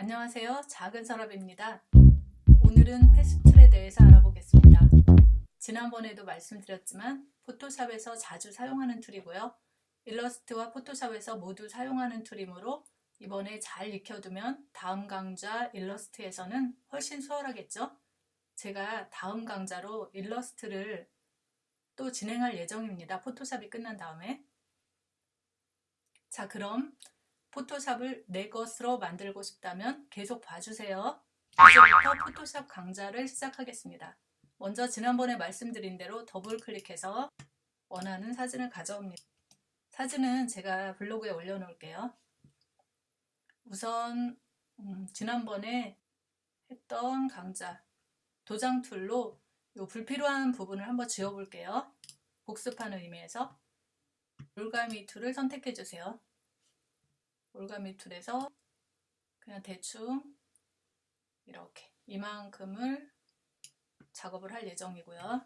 안녕하세요. 작은 서랍입니다. 오늘은 path tool에 대해서 알아보겠습니다. 지난번에도 말씀드렸지만 포토샵에서 자주 사용하는 tool이고요. 일러스트와 포토샵에서 모두 사용하는 tool이므로 이번에 잘 익혀두면 다음 강좌 일러스트에서는 훨씬 수월하겠죠? 제가 다음 강좌로 일러스트를 또 진행할 예정입니다. 포토샵이 끝난 다음에. 자 그럼 포토샵을 내 것으로 만들고 싶다면 계속 봐주세요. 이제부터 포토샵 강좌를 시작하겠습니다. 먼저 지난번에 말씀드린 대로 더블 클릭해서 원하는 사진을 가져옵니다. 사진은 제가 블로그에 올려놓을게요. 우선 음, 지난번에 했던 강좌 도장 tool로 이 불필요한 부분을 한번 지워볼게요. 복습하는 의미에서 올가미 tool을 선택해 주세요. 올가미 tool에서 그냥 대충 이렇게 이만큼을 작업을 할 예정이고요.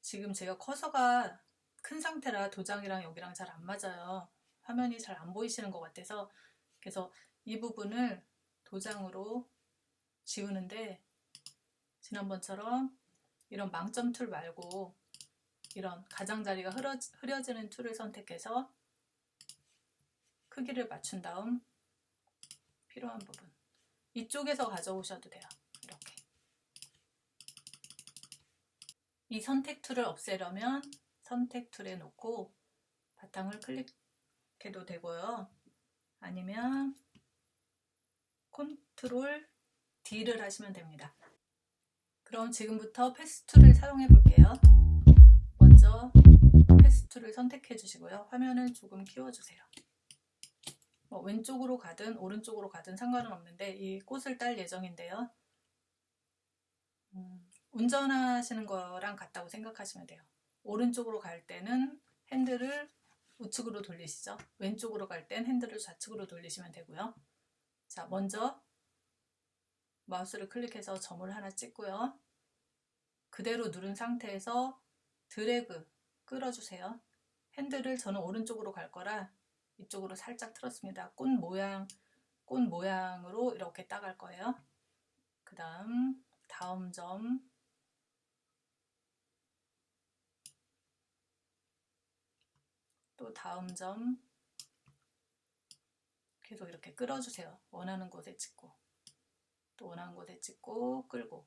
지금 제가 커서가 큰 상태라 도장이랑 여기랑 잘 안 맞아요. 화면이 잘 안 보이시는 것 같아서 그래서 이 부분을 도장으로 지우는데 지난번처럼 이런 망점 tool 말고 이런 가장자리가 흐려지는 tool을 선택해서 크기를 맞춘 다음 필요한 부분 이쪽에서 가져오셔도 돼요. 이렇게 이 선택 tool을 없애려면 선택 tool에 놓고 바탕을 클릭해도 되고요. 아니면 control D를 하시면 됩니다. 그럼 지금부터 path tool을 사용해 볼게요. 먼저 path tool을 선택해 주시고요. 화면을 조금 키워주세요. 뭐 왼쪽으로 가든 오른쪽으로 가든 상관은 없는데 이 꽃을 딸 예정인데요. 음, 운전하시는 거랑 같다고 생각하시면 돼요. 오른쪽으로 갈 때는 핸들을 우측으로 돌리시죠. 왼쪽으로 갈 땐 핸들을 좌측으로 돌리시면 되고요. 자, 먼저 마우스를 클릭해서 점을 하나 찍고요. 그대로 누른 상태에서 드래그 끌어주세요. 핸들을 저는 오른쪽으로 갈 거라 이쪽으로 살짝 틀었습니다. 꽃 모양, 꽃 모양으로 이렇게 따갈 거예요. 그 다음 다음 점 또 다음 점 계속 이렇게 끌어주세요. 원하는 곳에 찍고 또 원하는 곳에 찍고 끌고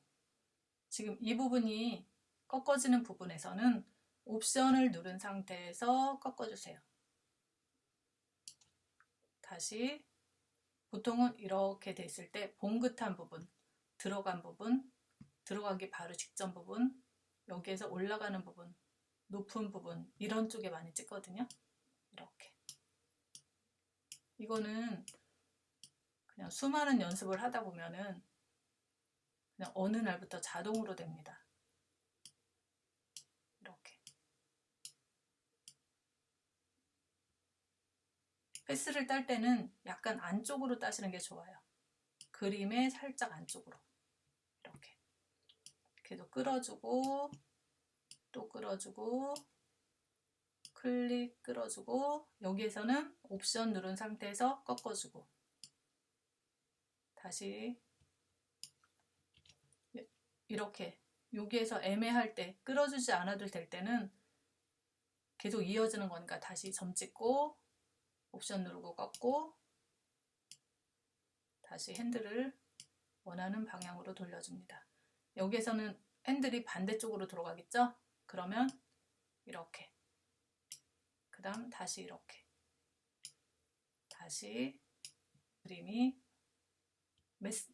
지금 이 부분이 꺾어지는 부분에서는 옵션을 누른 상태에서 꺾어주세요. 다시 보통은 이렇게 됐을 때 봉긋한 부분, 들어간 부분, 들어가기 바로 직전 부분, 여기에서 올라가는 부분, 높은 부분 이런 쪽에 많이 찍거든요. 이렇게 이거는 그냥 수많은 연습을 하다 보면은 그냥 어느 날부터 자동으로 됩니다. 패스를 딸 때는 약간 안쪽으로 따시는 게 좋아요. 그림의 살짝 안쪽으로. 이렇게. 계속 끌어주고 또 끌어주고 클릭 끌어주고 여기에서는 옵션 누른 상태에서 꺾어주고. 다시. 이렇게. 여기에서 애매할 때 끌어주지 않아도 될 때는 계속 이어지는 거니까 다시 점 찍고 옵션 누르고 꺾고 다시 핸들을 원하는 방향으로 돌려줍니다. 여기에서는 핸들이 반대쪽으로 들어가겠죠? 그러면 이렇게 그 다음 다시 이렇게 다시 그림이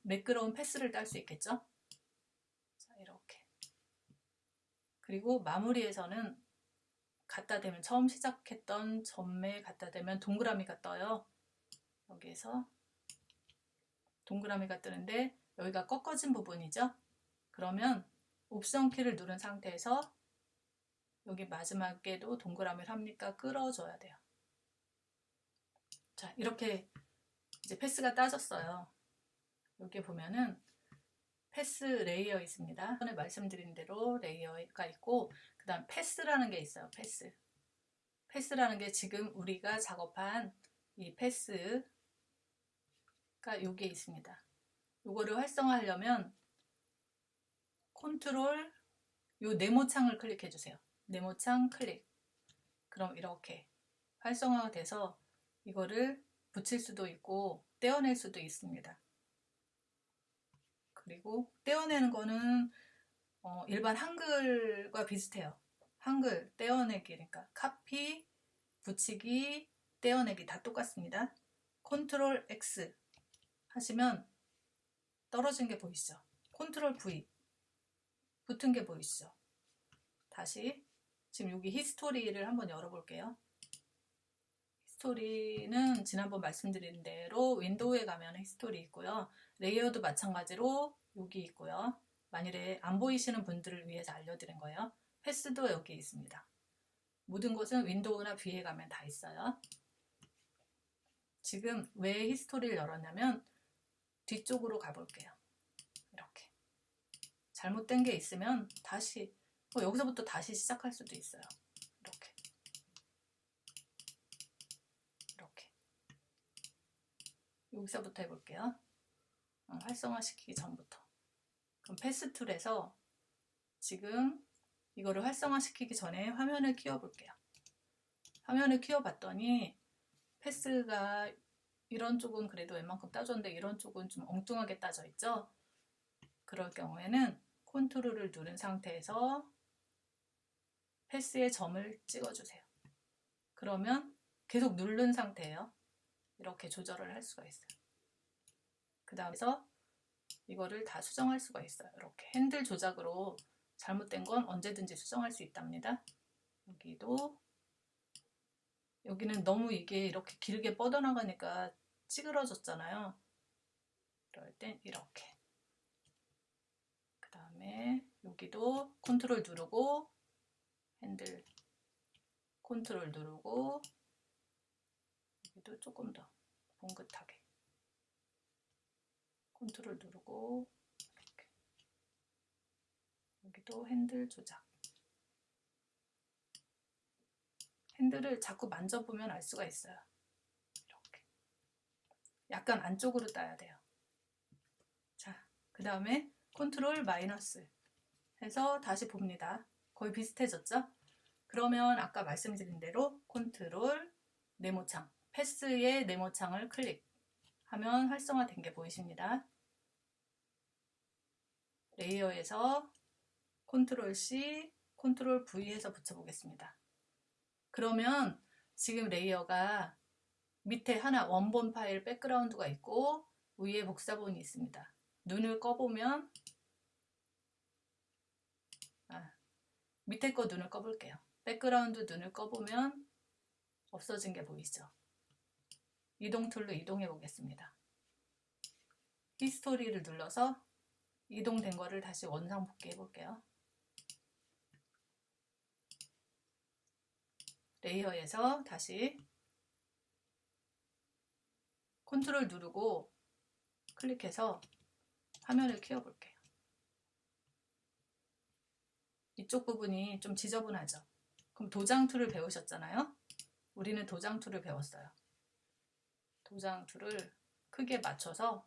매끄러운 패스를 딸 수 있겠죠? 자 이렇게 그리고 마무리에서는 갖다 대면 처음 시작했던 점에 갖다 대면 동그라미가 떠요. 여기에서 동그라미가 뜨는데 여기가 꺾어진 부분이죠. 그러면 옵션 키를 누른 상태에서 여기 마지막에도 동그라미를 합니까? 끌어줘야 돼요. 자 이렇게 이제 path가 따졌어요. 여기 보면은 path layer 있습니다. 전에 말씀드린 대로 layer가 있고 그 다음 path라는 게 있어요. path. path라는 게 지금 우리가 작업한 이 path 여기에 있습니다. 이거를 활성화하려면 컨트롤 요 네모창을 클릭해 주세요. 네모창 클릭. 그럼 이렇게 활성화가 돼서 이거를 붙일 수도 있고 떼어낼 수도 있습니다. 그리고 떼어내는 거는 어, 일반 한글과 비슷해요. 한글 떼어내기 그러니까 카피, 붙이기, 떼어내기 다 똑같습니다. 컨트롤 X 하시면 떨어진 게 보이시죠? 컨트롤 V 붙은 게 보이시죠? 다시 지금 여기 history를 한번 열어볼게요. history는 지난번 말씀드린 대로 window에 가면 history 있고요. layer도 마찬가지로 여기 있고요. 만일에 안 보이시는 분들을 위해서 알려드린 거예요. path도 여기 있습니다. 모든 것은 윈도우나 V에 가면 다 있어요. 지금 왜 history를 열었냐면 뒤쪽으로 가볼게요. 이렇게 잘못된 게 있으면 다시 뭐 여기서부터 다시 시작할 수도 있어요. 이렇게 이렇게 여기서부터 해볼게요. 어, 활성화시키기 전부터 그럼 패스 툴에서 지금 이거를 활성화시키기 전에 화면을 키워볼게요. 화면을 키워봤더니 패스가 이런 쪽은 그래도 웬만큼 따졌는데 이런 쪽은 좀 엉뚱하게 따져 있죠. 그럴 경우에는 컨트롤을 누른 상태에서 패스의 점을 찍어주세요. 그러면 계속 누른 상태예요. 이렇게 조절을 할 수가 있어요. 그 다음에서 이거를 다 수정할 수가 있어요. 이렇게 핸들 조작으로 잘못된 건 언제든지 수정할 수 있답니다. 여기도 여기는 너무 이게 이렇게 길게 뻗어나가니까 찌그러졌잖아요. 그럴 땐 이렇게 그 다음에 여기도 컨트롤 누르고 핸들 컨트롤 누르고 여기도 조금 더 봉긋하게 컨트롤 누르고 이렇게. 여기도 핸들 조작. 핸들을 자꾸 만져보면 알 수가 있어요. 이렇게. 약간 안쪽으로 따야 돼요. 자 그 다음에 컨트롤 마이너스 해서 다시 봅니다. 거의 비슷해졌죠? 그러면 아까 말씀드린 대로 컨트롤 네모창 패스의 네모창을 클릭 하면 활성화된 게 보이십니다 layer에서 컨트롤 C, 컨트롤 V 해서 붙여보겠습니다. 그러면 지금 layer가 밑에 하나 원본 파일 백그라운드가 있고 위에 복사본이 있습니다. 눈을 꺼보면 아, 밑에 거 눈을 꺼볼게요. 백그라운드 눈을 꺼보면 없어진 게 보이죠? 이동 tool로 이동해 보겠습니다. history를 눌러서 이동된 거를 다시 원상 복귀해 볼게요. layer에서 다시 컨트롤 누르고 클릭해서 화면을 키워 볼게요. 이쪽 부분이 좀 지저분하죠? 그럼 도장 tool을 배우셨잖아요? 우리는 도장 tool을 배웠어요. 도장 tool을 크게 맞춰서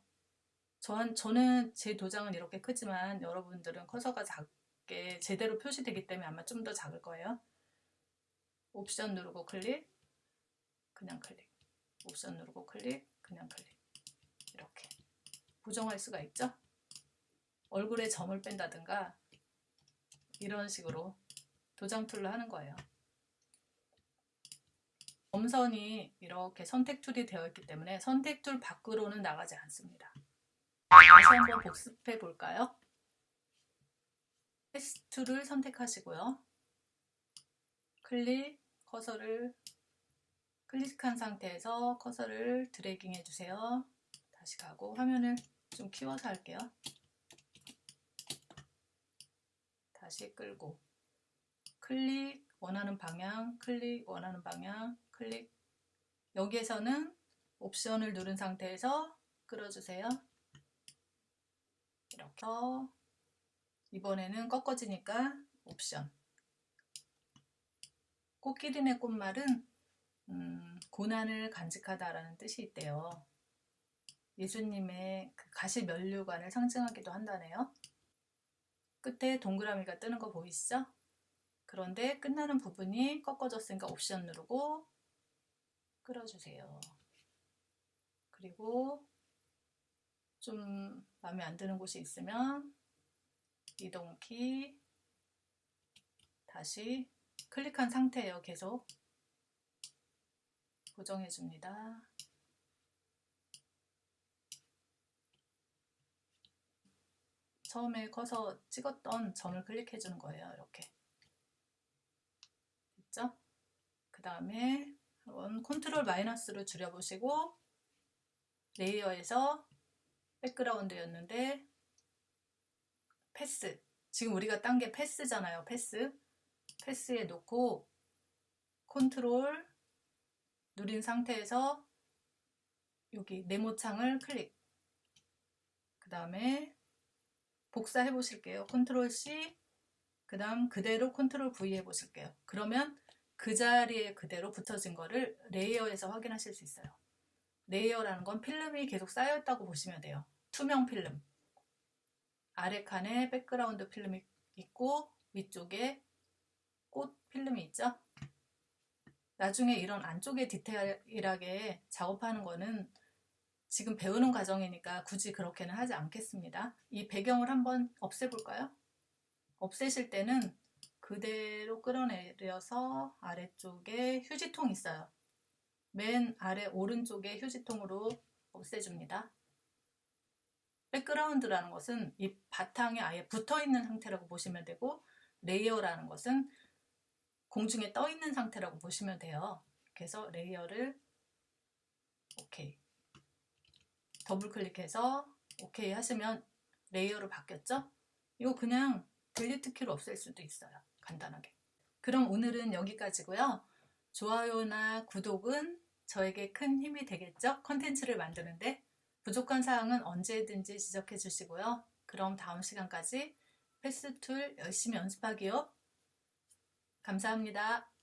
저한, 저는 제 도장은 이렇게 크지만 여러분들은 커서가 작게 제대로 표시되기 때문에 아마 좀 더 작을 거예요. 옵션 누르고 클릭, 그냥 클릭, 옵션 누르고 클릭, 그냥 클릭 이렇게 보정할 수가 있죠. 얼굴에 점을 뺀다든가 이런 식으로 도장 tool로 하는 거예요. 점선이 이렇게 선택 tool이 되어 있기 때문에 선택 tool 밖으로는 나가지 않습니다. 다시 한번 복습해 볼까요? path tool을 선택하시고요. 클릭, 커서를 클릭한 상태에서 커서를 dragging 해주세요. 다시 가고 화면을 좀 키워서 할게요. 다시 끌고 클릭 원하는 방향 클릭 원하는 방향 클릭 여기에서는 옵션을 누른 상태에서 끌어주세요. 이렇게 이번에는 꺾어지니까 옵션 꽃기린의 꽃말은 음, 고난을 간직하다라는 뜻이 있대요. 예수님의 그 가시 면류관을 상징하기도 한다네요. 끝에 동그라미가 뜨는 거 보이시죠? 그런데 끝나는 부분이 꺾어졌으니까 옵션 누르고 끌어주세요. 그리고 좀 마음에 안 드는 곳이 있으면 이동키 다시 클릭한 상태예요. 계속 고정해 줍니다. 처음에 커서 찍었던 점을 클릭해 주는 거예요. 이렇게 됐죠? 그 다음에 한번 컨트롤 마이너스로 줄여보시고 layer에서 백그라운드였는데 path 지금 우리가 딴 게 path잖아요. 패스 패스에 놓고 컨트롤 누른 상태에서 여기 네모창을 클릭 그 다음에 복사해 보실게요. 컨트롤 C 그 다음 그대로 컨트롤 V 해 보실게요. 그러면 그 자리에 그대로 붙어진 거를 layer에서 확인하실 수 있어요. layer라는 건 필름이 계속 쌓여있다고 보시면 돼요. 투명 필름 아래 칸에 백그라운드 필름이 있고 위쪽에 꽃 필름이 있죠. 나중에 이런 안쪽에 디테일하게 작업하는 거는 지금 배우는 과정이니까 굳이 그렇게는 하지 않겠습니다. 이 배경을 한번 없애볼까요? 없애실 때는 그대로 끌어내려서 아래쪽에 휴지통 있어요. 맨 아래 오른쪽에 휴지통으로 없애줍니다. 백그라운드라는 것은 이 바탕에 아예 붙어있는 상태라고 보시면 되고 layer라는 것은 공중에 떠있는 상태라고 보시면 돼요. 그래서 layer를 오케이 더블 클릭해서 오케이 하시면 layer로 바뀌었죠? 이거 그냥 delete 키로 없앨 수도 있어요. 간단하게. 그럼 오늘은 여기까지고요. 좋아요나 구독은 저에게 큰 힘이 되겠죠? 컨텐츠를 만드는데 부족한 사항은 언제든지 지적해 주시고요. 그럼 다음 시간까지 path tool 열심히 연습하기요. 감사합니다.